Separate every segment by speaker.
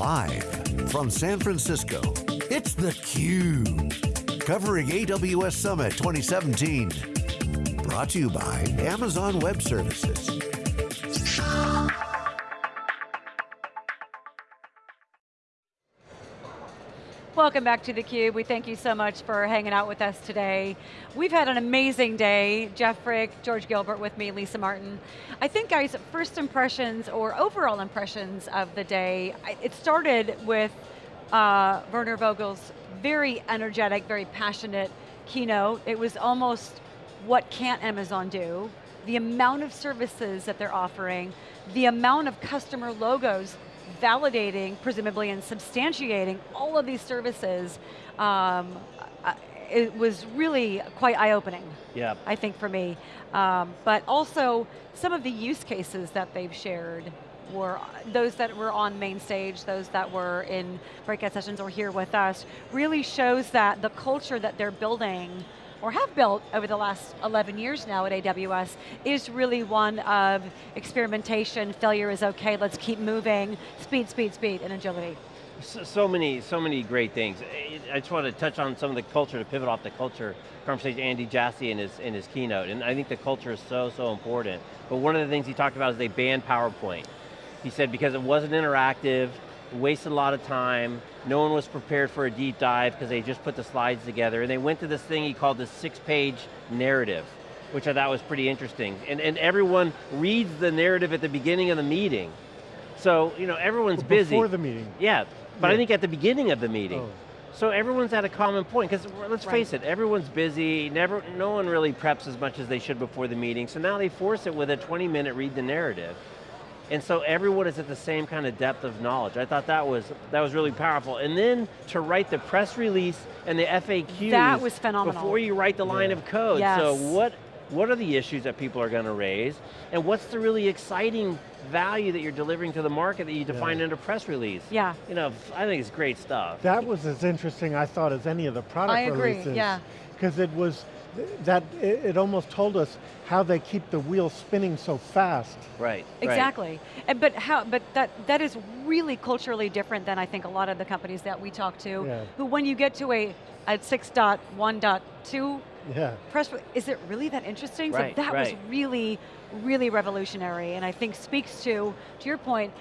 Speaker 1: Live from San Francisco, it's theCUBE. Covering AWS Summit 2017. Brought to you by Amazon Web Services.
Speaker 2: Welcome back to theCUBE. We thank you so much for hanging out with us today. We've had an amazing day. Jeff Frick, George Gilbert with me, Lisa Martin. I think guys, first impressions or overall impressions of the day, it started with uh, Werner Vogels' very energetic, very passionate keynote. It was almost, what can't Amazon do? The amount of services that they're offering, the amount of customer logos validating, presumably, and substantiating all of these services, um, uh, it was really quite eye-opening.
Speaker 3: Yeah.
Speaker 2: I think for me. Um, but also, some of the use cases that they've shared were those that were on main stage, those that were in breakout sessions or here with us, really shows that the culture that they're building or have built over the last 11 years now at AWS, is really one of experimentation, failure is okay, let's keep moving, speed, speed, speed, and agility.
Speaker 3: So, so, many, so many great things. I just want to touch on some of the culture, to pivot off the culture conversation, Andy Jassy in his, in his keynote, and I think the culture is so, so important. But one of the things he talked about is they banned PowerPoint. He said because it wasn't interactive, wasted a lot of time, no one was prepared for a deep dive because they just put the slides together, and they went to this thing he called the six-page narrative, which I thought was pretty interesting. And, and everyone reads the narrative at the beginning of the meeting. So, you know, everyone's
Speaker 4: well,
Speaker 3: busy.
Speaker 4: Before the meeting.
Speaker 3: Yeah, but
Speaker 4: yeah.
Speaker 3: I think at the beginning of the meeting.
Speaker 4: Oh.
Speaker 3: So everyone's at a common point, because let's right. face it, everyone's busy, never, no one really preps as much as they should before the meeting, so now they force it with a 20 minute read the narrative. And so everyone is at the same kind of depth of knowledge. I thought that was that was really powerful. And then to write the press release and the FAQs.
Speaker 2: That was phenomenal.
Speaker 3: Before you write the line
Speaker 4: yeah.
Speaker 3: of code.
Speaker 2: Yes.
Speaker 3: So what, what are the issues that people are going to raise? And what's the really exciting value that you're delivering to the market that you define yeah. in a press release?
Speaker 2: Yeah.
Speaker 3: You know, I think it's great stuff.
Speaker 4: That was as interesting, I thought, as any of the product
Speaker 2: I agree,
Speaker 4: releases.
Speaker 2: yeah.
Speaker 4: Because it was, that it, it, almost told us how they keep the wheel spinning so fast.
Speaker 3: Right.
Speaker 2: Exactly.
Speaker 3: Right.
Speaker 2: And, but how? But that that is really culturally different than I think a lot of the companies that we talk to.
Speaker 4: Yeah.
Speaker 2: Who, when you get to a at 6.1.2
Speaker 4: yeah.
Speaker 2: press, is it really that interesting?
Speaker 3: Right,
Speaker 2: so that
Speaker 3: right.
Speaker 2: was really, really revolutionary, and I think speaks to to your point.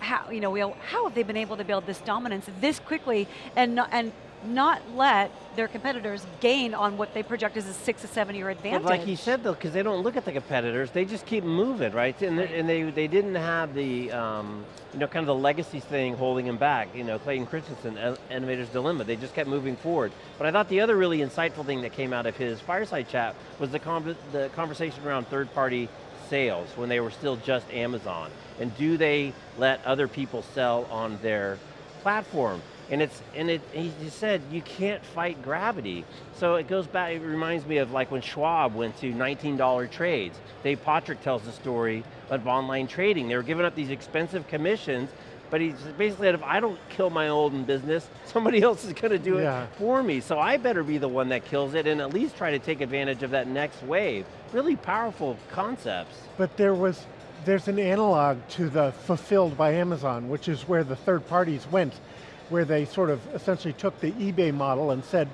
Speaker 2: How you know we how have they been able to build this dominance this quickly and and not let their competitors gain on what they project as a six to seven year advantage.
Speaker 3: But like he said though, because they don't look at the competitors, they just keep moving, right? And,
Speaker 2: right.
Speaker 3: They, and they, they didn't have the, um, you know, kind of the legacy thing holding them back. You know, Clayton Christensen, Innovator's Dilemma, they just kept moving forward. But I thought the other really insightful thing that came out of his fireside chat was the, con the conversation around third party sales when they were still just Amazon. And do they let other people sell on their platform? And it's and it he said you can't fight gravity. So it goes back, it reminds me of like when Schwab went to $19 trades. Dave Pottruck tells the story of online trading. They were giving up these expensive commissions, but he basically said, if I don't kill my old business, somebody else is going to do
Speaker 4: yeah.
Speaker 3: it for me. So I better be the one that kills it and at least try to take advantage of that next wave. Really powerful concepts.
Speaker 4: But there was, there's an analog to the fulfilled by Amazon, which is where the third parties went where they sort of essentially took the eBay model and said,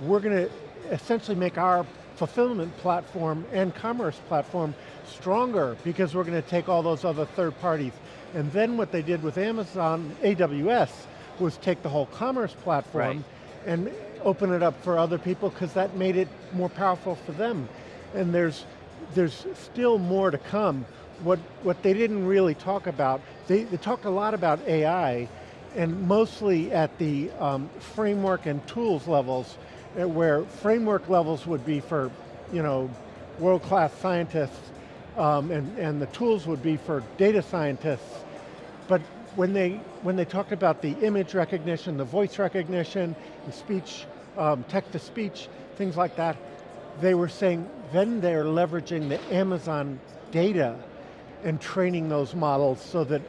Speaker 4: we're going to essentially make our fulfillment platform and commerce platform stronger because we're going to take all those other third parties. And then what they did with Amazon, AWS, was take the whole commerce platform
Speaker 3: right.
Speaker 4: and open it up for other people because that made it more powerful for them. And there's, there's still more to come. What, what they didn't really talk about, they, they talked a lot about AI, and mostly at the um, framework and tools levels, uh, where framework levels would be for, you know, world-class scientists, um, and, and the tools would be for data scientists. But when they, when they talked about the image recognition, the voice recognition, the speech, um, text-to-speech, things like that, they were saying then they're leveraging the Amazon data and training those models so that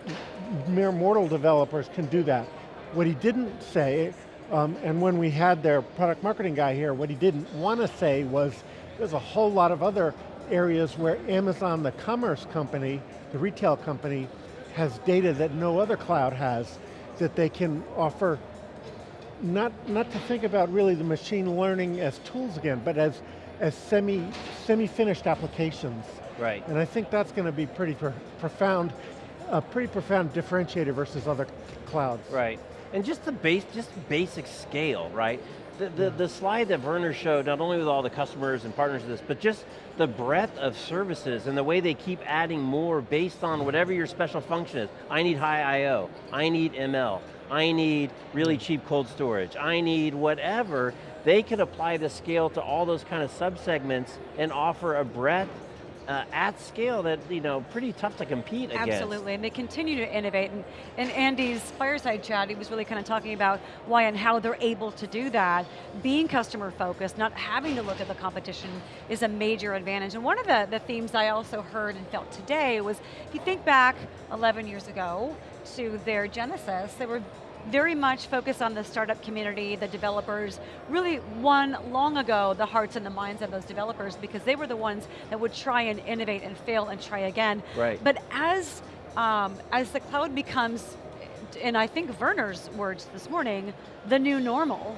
Speaker 4: mere mortal developers can do that. What he didn't say, um, and when we had their product marketing guy here, what he didn't want to say was there's a whole lot of other areas where Amazon, the commerce company, the retail company, has data that no other cloud has. that they can offer, not, not to think about really the machine learning as tools again, but as, as semi, semi-finished applications.
Speaker 3: Right.
Speaker 4: And I think that's going to be pretty pro profound, a pretty profound differentiator versus other clouds.
Speaker 3: Right. And just the base, just basic scale, right? The, the, mm. the slide that Werner showed, not only with all the customers and partners of this, but just the breadth of services and the way they keep adding more based on whatever your special function is. I need high I.O., I need ML, I need really mm. cheap cold storage, I need whatever, they can apply the scale to all those kind of subsegments and offer a breadth uh, at scale that, you know, pretty tough to compete
Speaker 2: Absolutely,
Speaker 3: against.
Speaker 2: Absolutely, and they continue to innovate. And in Andy's fireside chat, he was really kind of talking about why and how they're able to do that. Being customer focused, not having to look at the competition is a major advantage. And one of the, the themes I also heard and felt today was, if you think back 11 years ago to their genesis, they were very much focused on the startup community, the developers, really won long ago the hearts and the minds of those developers because they were the ones that would try and innovate and fail and try again.
Speaker 3: Right.
Speaker 2: But as, um, as the cloud becomes, and I think Werner's words this morning, the new normal,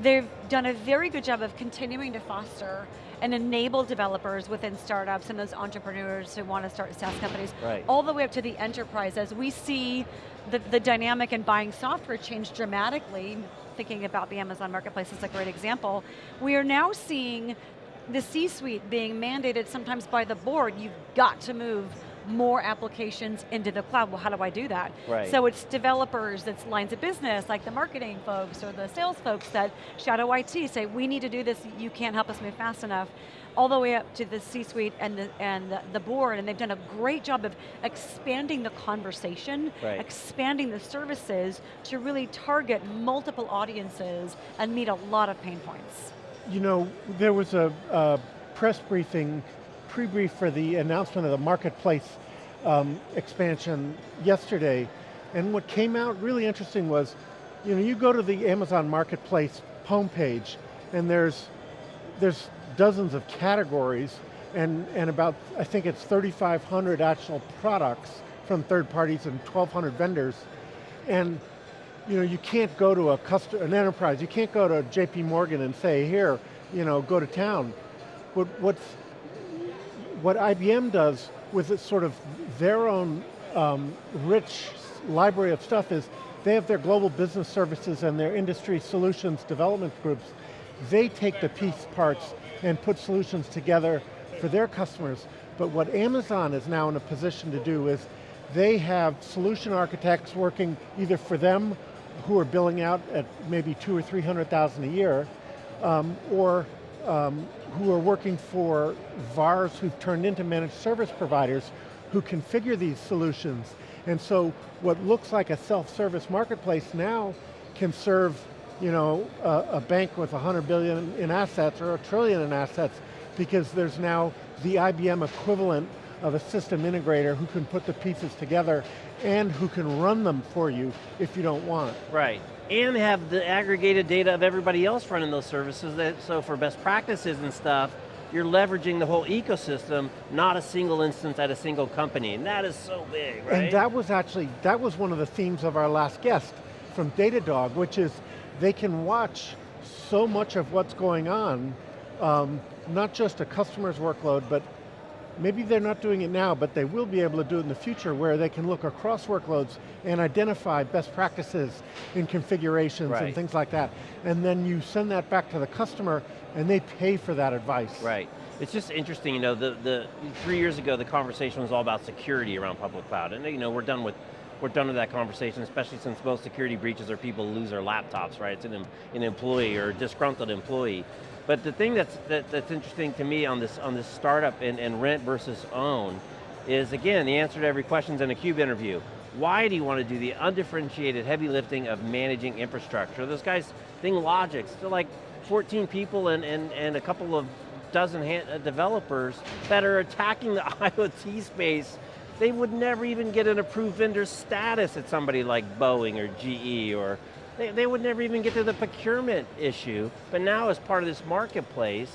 Speaker 2: they've done a very good job of continuing to foster and enable developers within startups and those entrepreneurs who want to start SaaS companies,
Speaker 3: right.
Speaker 2: all the way up to the enterprise. As we see the, the dynamic in buying software change dramatically, thinking about the Amazon Marketplace is a great example, we are now seeing the C-suite being mandated sometimes by the board, you've got to move more applications into the cloud. Well, how do I do that?
Speaker 3: Right.
Speaker 2: So it's developers, it's lines of business, like the marketing folks or the sales folks that shadow IT say, we need to do this, you can't help us move fast enough all the way up to the C-suite and, the, and the board, and they've done a great job of expanding the conversation,
Speaker 3: right.
Speaker 2: expanding the services to really target multiple audiences and meet a lot of pain points.
Speaker 4: You know, there was a, a press briefing, pre-brief for the announcement of the marketplace um, expansion yesterday, and what came out really interesting was, you know, you go to the Amazon Marketplace homepage, and there's, there's dozens of categories and, and about, I think it's 3,500 actual products from third parties and 1,200 vendors. And you know, you can't go to a customer, an enterprise, you can't go to JP Morgan and say, here, you know, go to town. What, what's, what IBM does with sort of their own um, rich library of stuff is they have their global business services and their industry solutions development groups. They take the piece parts and put solutions together for their customers. But what Amazon is now in a position to do is they have solution architects working either for them who are billing out at maybe two or 300,000 a year, um, or um, who are working for VARs who've turned into managed service providers who configure these solutions. And so what looks like a self-service marketplace now can serve you know, a, a bank with 100 billion in assets or a trillion in assets because there's now the IBM equivalent of a system integrator who can put the pieces together and who can run them for you if you don't want.
Speaker 3: Right, and have the aggregated data of everybody else running those services, that, so for best practices and stuff, you're leveraging the whole ecosystem, not a single instance at a single company, and that is so big, right?
Speaker 4: And that was actually, that was one of the themes of our last guest from Datadog, which is they can watch so much of what's going on, um, not just a customer's workload, but maybe they're not doing it now, but they will be able to do it in the future where they can look across workloads and identify best practices in configurations
Speaker 3: right.
Speaker 4: and things like that. And then you send that back to the customer and they pay for that advice.
Speaker 3: Right. It's just interesting, you know, the, the three years ago the conversation was all about security around public cloud. And you know, we're done with we're done with that conversation, especially since most security breaches are people lose their laptops, right? It's an, an employee or a disgruntled employee. But the thing that's, that, that's interesting to me on this, on this startup and, and rent versus own is, again, the answer to every question is in a CUBE interview. Why do you want to do the undifferentiated heavy lifting of managing infrastructure? Those guys, ThingLogix, they're like 14 people and, and, and a couple of dozen uh, developers that are attacking the IoT space they would never even get an approved vendor status at somebody like Boeing or GE or they, they would never even get to the procurement issue. But now as part of this marketplace,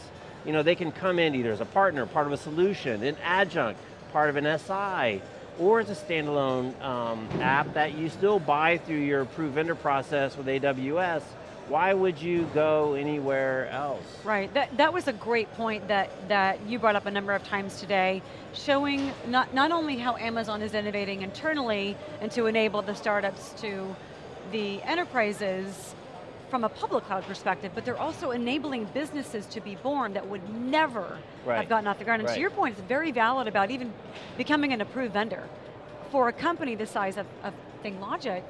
Speaker 3: you know, they can come in either as a partner, part of a solution, an adjunct, part of an SI, or as a standalone um, app that you still buy through your approved vendor process with AWS, why would you go anywhere else?
Speaker 2: Right, that, that was a great point that, that you brought up a number of times today, showing not, not only how Amazon is innovating internally and to enable the startups to the enterprises from a public cloud perspective, but they're also enabling businesses to be born that would never
Speaker 3: right.
Speaker 2: have gotten off the ground. And
Speaker 3: right.
Speaker 2: to your point, it's very valid about even becoming an approved vendor. For a company the size of, of ThingLogic,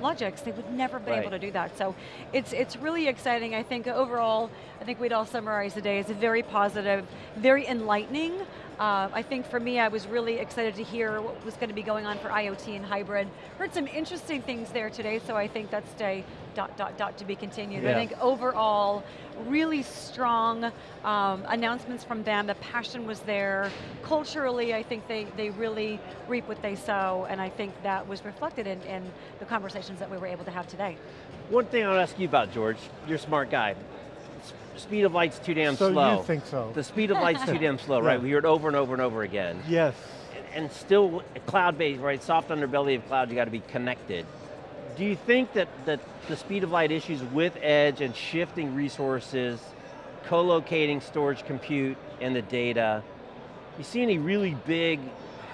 Speaker 2: logics, they would never have been
Speaker 3: right.
Speaker 2: able to do that. So it's, it's really exciting. I think overall, I think we'd all summarize the day as a very positive, very enlightening. Uh, I think for me, I was really excited to hear what was going to be going on for IoT and hybrid. Heard some interesting things there today, so I think that's day dot, dot, dot to be continued.
Speaker 3: Yeah.
Speaker 2: I think overall, really strong um, announcements from them. The passion was there. Culturally, I think they, they really reap what they sow, and I think that was reflected in, in the conversations that we were able to have today.
Speaker 3: One thing I want to ask you about, George, you're a smart guy. Speed of light's too damn slow.
Speaker 4: so
Speaker 3: slow.
Speaker 4: you think so.
Speaker 3: The speed of light's too damn slow, right?
Speaker 4: Yeah.
Speaker 3: We hear it over and over and over again.
Speaker 4: Yes.
Speaker 3: And still cloud-based, right? Soft underbelly of cloud, you got to be connected. Do you think that, that the speed of light issues with edge and shifting resources, co-locating storage compute and the data, you see any really big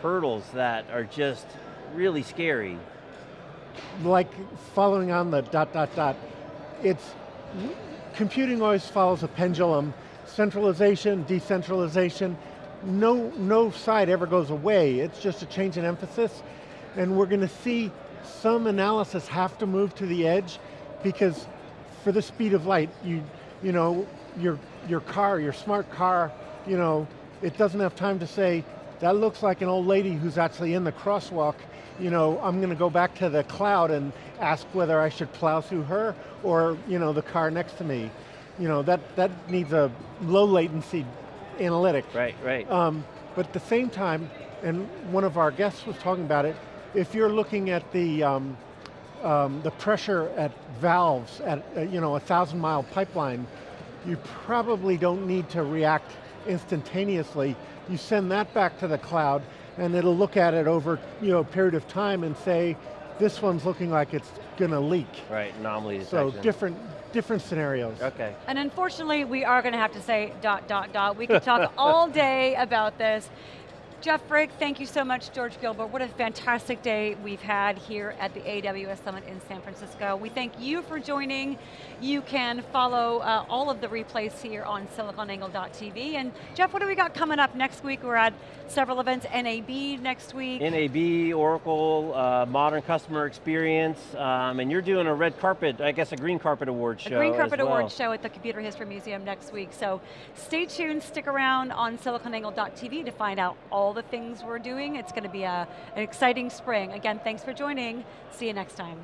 Speaker 3: hurdles that are just really scary?
Speaker 4: like following on the dot, dot, dot, it's, computing always follows a pendulum, centralization, decentralization, no, no side ever goes away, it's just a change in emphasis, and we're going to see some analysis have to move to the edge, because for the speed of light, you, you know, your, your car, your smart car, you know, it doesn't have time to say, that looks like an old lady who's actually in the crosswalk, you know, I'm going to go back to the cloud and ask whether I should plow through her or, you know, the car next to me. You know, that, that needs a low latency analytic.
Speaker 3: Right, right.
Speaker 4: Um, but at the same time, and one of our guests was talking about it, if you're looking at the, um, um, the pressure at valves at, uh, you know, a thousand mile pipeline, you probably don't need to react instantaneously. You send that back to the cloud and it'll look at it over you know, a period of time and say, this one's looking like it's going to leak.
Speaker 3: right, anomaly detection.
Speaker 4: So different, different scenarios.
Speaker 3: Okay.
Speaker 2: And unfortunately, we are going to have to say dot, dot, dot. We could talk all day about this. Jeff Frick, thank you so much, George Gilbert. What a fantastic day we've had here at the AWS Summit in San Francisco. We thank you for joining. You can follow uh, all of the replays here on siliconangle.tv. And Jeff, what do we got coming up next week? We're at several events, NAB next week.
Speaker 3: NAB, Oracle, uh, Modern Customer Experience, um, and you're doing a red carpet, I guess a green carpet award show
Speaker 2: A Green Carpet
Speaker 3: well.
Speaker 2: Awards show at the Computer History Museum next week. So stay tuned, stick around on siliconangle.tv to find out all the things we're doing. It's going to be a, an exciting spring. Again, thanks for joining. See you next time.